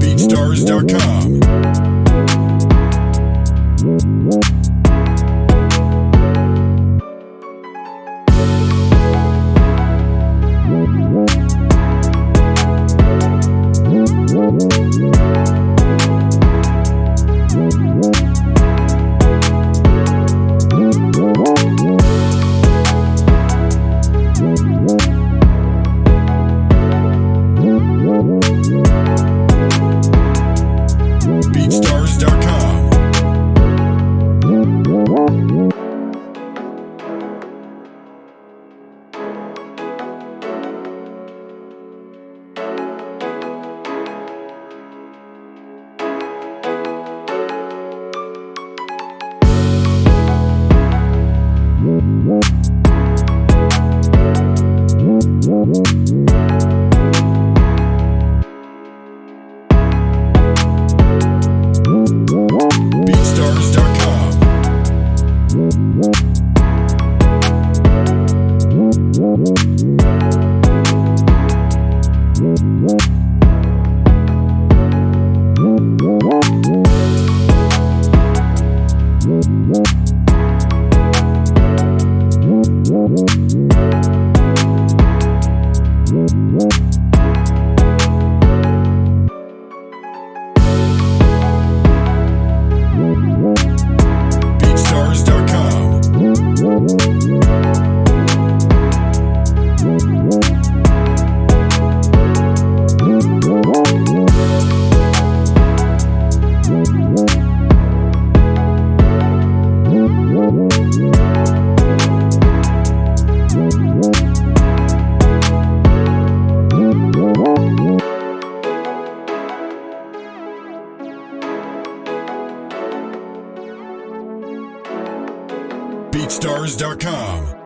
BeatStars.com. BeatStars.com. BeatStars.com. BeatStars.com.